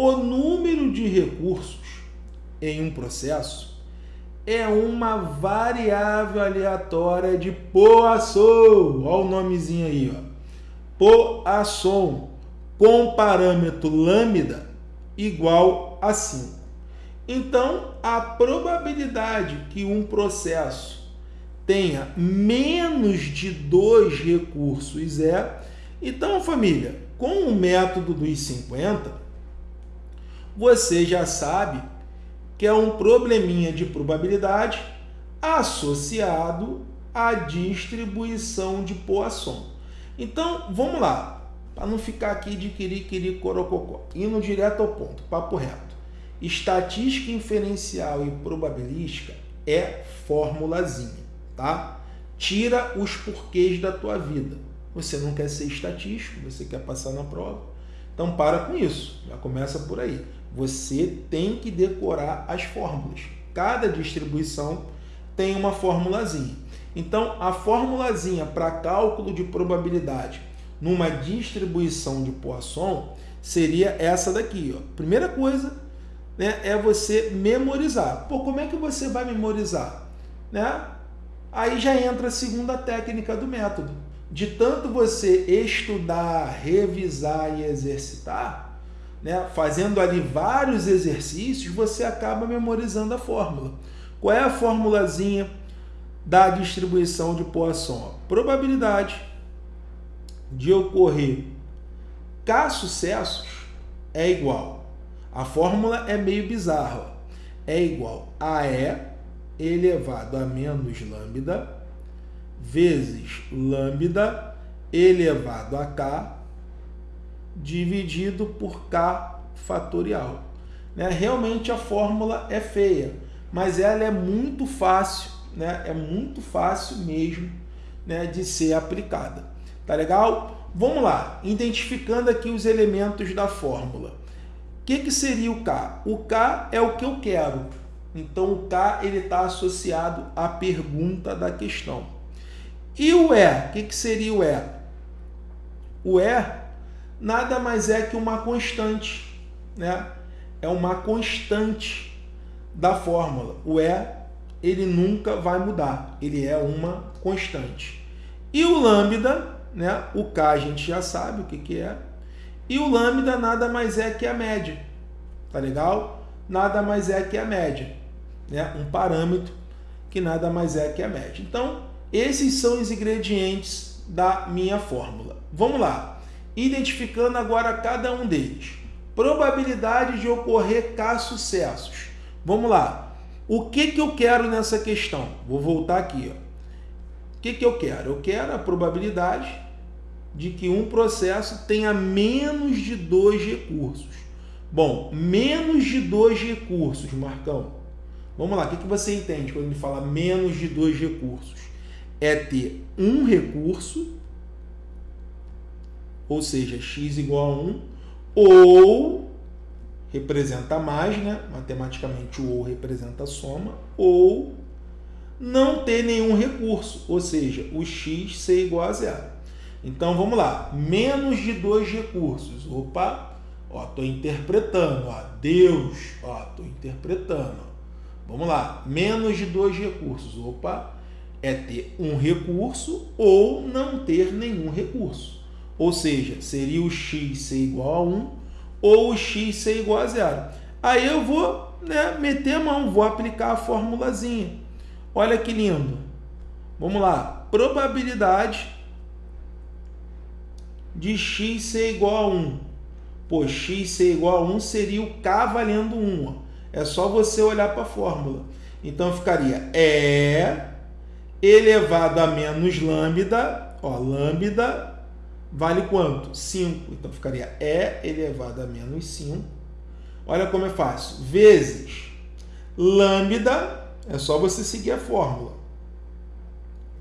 o número de recursos em um processo é uma variável aleatória de Poisson. Olha o nomezinho aí, ó. Poisson com parâmetro lambda igual a 5. Então, a probabilidade que um processo tenha menos de dois recursos é. Então, família, com o método dos 50, você já sabe que é um probleminha de probabilidade associado à distribuição de Poisson. Então, vamos lá, para não ficar aqui de quiri-quiri corococó, indo direto ao ponto, papo reto. Estatística inferencial e probabilística é formulazinha, tá? Tira os porquês da tua vida. Você não quer ser estatístico, você quer passar na prova. Então para com isso, já começa por aí. Você tem que decorar as fórmulas. Cada distribuição tem uma formulazinha. Então a formulazinha para cálculo de probabilidade numa distribuição de Poisson seria essa daqui. Ó. Primeira coisa né, é você memorizar. Pô, como é que você vai memorizar? Né? Aí já entra a segunda técnica do método. De tanto você estudar, revisar e exercitar, né, fazendo ali vários exercícios, você acaba memorizando a fórmula. Qual é a formulazinha da distribuição de Poisson? Probabilidade de ocorrer K sucessos é igual. A fórmula é meio bizarra. É igual a E elevado a menos lambda vezes lambda elevado a K dividido por K fatorial. Né? Realmente a fórmula é feia, mas ela é muito fácil, né? é muito fácil mesmo né, de ser aplicada. Tá legal? Vamos lá, identificando aqui os elementos da fórmula. O que, que seria o K? O K é o que eu quero. Então, o K está associado à pergunta da questão. E o E? O que, que seria o E? O E nada mais é que uma constante. Né? É uma constante da fórmula. O E ele nunca vai mudar. Ele é uma constante. E o lambda né? O K a gente já sabe o que, que é. E o lambda nada mais é que a média. Tá legal? Nada mais é que a média. Né? Um parâmetro que nada mais é que a média. Então, esses são os ingredientes da minha fórmula. Vamos lá. Identificando agora cada um deles. Probabilidade de ocorrer K sucessos. Vamos lá. O que, que eu quero nessa questão? Vou voltar aqui. Ó. O que, que eu quero? Eu quero a probabilidade de que um processo tenha menos de dois recursos. Bom, menos de dois recursos, Marcão. Vamos lá, o que, que você entende quando ele fala menos de dois recursos? É ter um recurso, ou seja, x igual a 1, ou representa mais, né? matematicamente o ou representa a soma, ou não ter nenhum recurso, ou seja, o x ser igual a zero. Então vamos lá, menos de dois recursos. Opa, ó, tô interpretando, ó, Deus, ó, tô interpretando. Vamos lá, menos de dois recursos. Opa, é ter um recurso ou não ter nenhum recurso. Ou seja, seria o x ser igual a 1 ou o x ser igual a zero. Aí eu vou né, meter a mão, vou aplicar a formulazinha. Olha que lindo. Vamos lá. Probabilidade de x ser igual a 1. Pô, x ser igual a 1 seria o k valendo 1. É só você olhar para a fórmula. Então ficaria E elevado a menos lambda. Ó, lambda vale quanto? 5. Então ficaria E elevado a menos 5. Olha como é fácil. Vezes lambda é só você seguir a fórmula.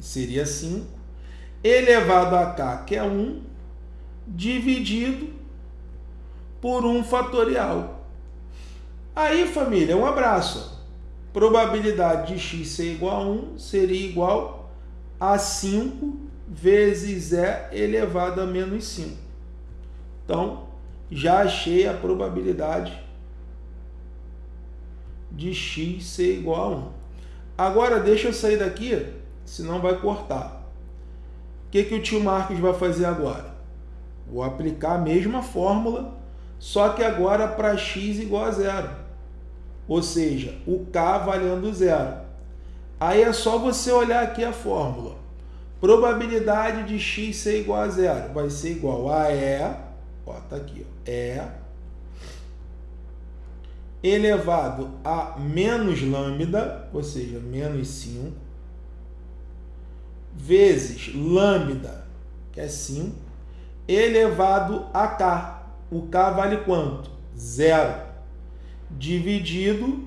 Seria 5 elevado a k, que é 1, dividido por 1 fatorial. Aí, família, um abraço. Probabilidade de x ser igual a 1 seria igual a 5 vezes e elevado a menos 5. Então, já achei a probabilidade de x ser igual a 1. Agora, deixa eu sair daqui, senão vai cortar. O que, que o tio Marcos vai fazer agora? Vou aplicar a mesma fórmula, só que agora para x igual a zero. Ou seja, o k valendo zero. Aí é só você olhar aqui a fórmula. Probabilidade de x ser igual a zero vai ser igual a E, ó, tá aqui, ó, E elevado a menos lambda, ou seja, menos 5, vezes lambda, que é 5, elevado a k. O k vale quanto? Zero. Dividido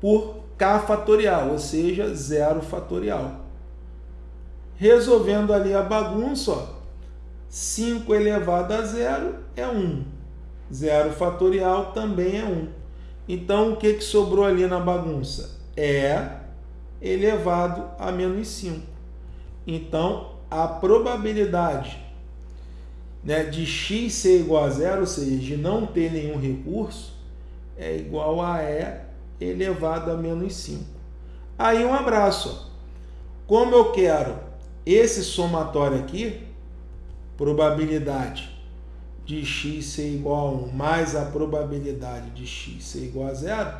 por k fatorial, ou seja, zero fatorial. Resolvendo ali a bagunça, ó, 5 elevado a zero é 1. Zero fatorial também é 1. Então, o que, que sobrou ali na bagunça? É elevado a menos 5. Então, a probabilidade né, de x ser igual a zero, ou seja, de não ter nenhum recurso, é igual a E elevado a menos 5. Aí, um abraço. Como eu quero esse somatório aqui, probabilidade de x ser igual a 1 mais a probabilidade de x ser igual a zero,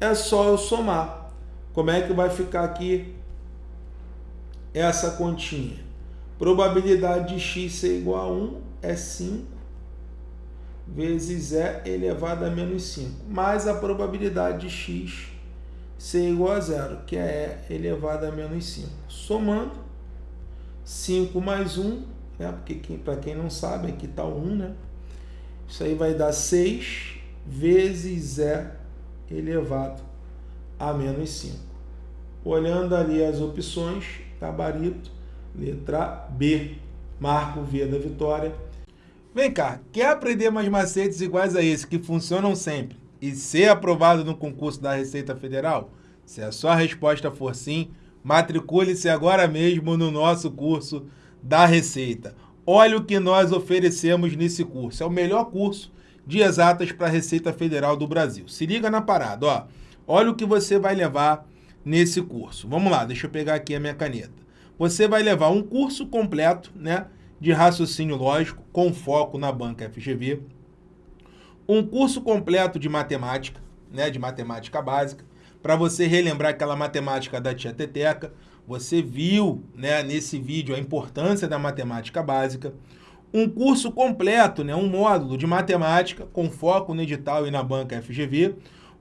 é só eu somar. Como é que vai ficar aqui essa continha? Probabilidade de x ser igual a 1 é 5 vezes e elevado a menos 5, mais a probabilidade de x ser igual a zero, que é e elevado a menos 5. Somando, 5 mais 1 né? porque para quem não sabe, aqui está o 1, né? Isso aí vai dar 6 vezes E elevado a menos 5. Olhando ali as opções, gabarito, letra B, marco V da vitória. Vem cá, quer aprender mais macetes iguais a esse, que funcionam sempre, e ser aprovado no concurso da Receita Federal? Se a sua resposta for sim, matricule-se agora mesmo no nosso curso da Receita. Olha o que nós oferecemos nesse curso. É o melhor curso de exatas para a Receita Federal do Brasil. Se liga na parada, ó. Olha o que você vai levar nesse curso. Vamos lá, deixa eu pegar aqui a minha caneta. Você vai levar um curso completo, né, de raciocínio lógico com foco na banca FGV, um curso completo de matemática, né, de matemática básica, para você relembrar aquela matemática da tia Teteca, você viu né, nesse vídeo a importância da matemática básica. Um curso completo, né, um módulo de matemática com foco no edital e na banca FGV.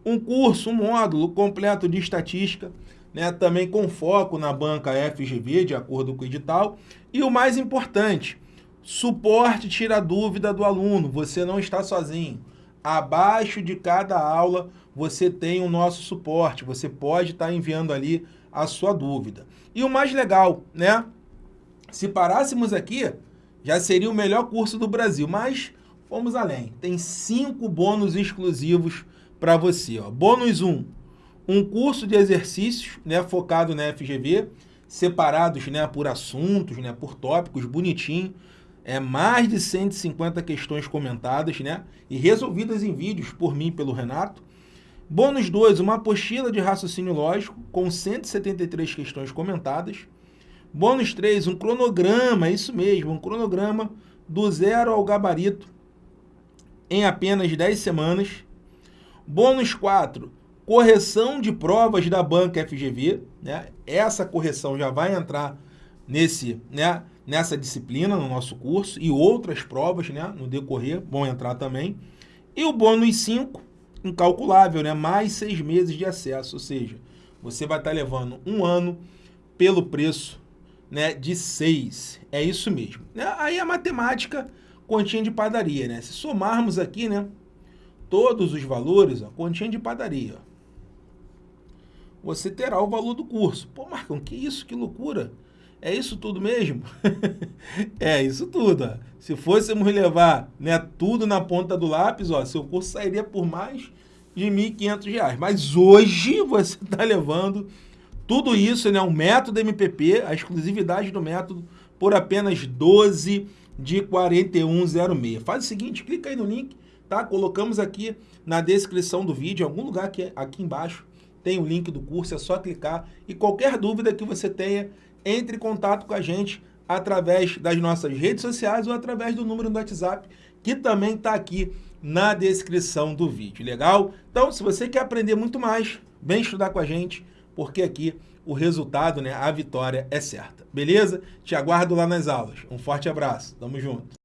Um curso, um módulo completo de estatística, né, também com foco na banca FGV, de acordo com o edital. E o mais importante, suporte tira dúvida do aluno. Você não está sozinho. Abaixo de cada aula você tem o nosso suporte. Você pode estar enviando ali a sua dúvida. E o mais legal, né? Se parássemos aqui, já seria o melhor curso do Brasil, mas fomos além. Tem cinco bônus exclusivos para você. Ó. Bônus 1, um, um curso de exercícios né, focado na FGV, separados né, por assuntos, né, por tópicos, bonitinho. É mais de 150 questões comentadas né, e resolvidas em vídeos por mim e pelo Renato. Bônus 2, uma apostila de raciocínio lógico com 173 questões comentadas. Bônus 3, um cronograma, isso mesmo, um cronograma do zero ao gabarito em apenas 10 semanas. Bônus 4, correção de provas da banca FGV. Né? Essa correção já vai entrar nesse, né, nessa disciplina no nosso curso e outras provas né, no decorrer vão entrar também. E o bônus 5, incalculável, né? mais seis meses de acesso, ou seja, você vai estar levando um ano pelo preço né, de seis. É isso mesmo. Né? Aí a matemática, continha de padaria. Né? Se somarmos aqui né, todos os valores, ó, continha de padaria, ó, você terá o valor do curso. Pô, Marcão, que isso? Que loucura! É isso tudo mesmo? é isso tudo. Ó. Se fôssemos levar né, tudo na ponta do lápis, ó, seu curso sairia por mais de R$ 1.500. Mas hoje você está levando tudo isso, né, o método MPP, a exclusividade do método, por apenas R$ 12 de 4106. Faz o seguinte, clica aí no link, tá? Colocamos aqui na descrição do vídeo, em algum lugar aqui, aqui embaixo, tem o link do curso, é só clicar. E qualquer dúvida que você tenha, entre em contato com a gente através das nossas redes sociais ou através do número do WhatsApp, que também está aqui na descrição do vídeo, legal? Então, se você quer aprender muito mais, vem estudar com a gente, porque aqui o resultado, né, a vitória é certa. Beleza? Te aguardo lá nas aulas. Um forte abraço. Tamo junto.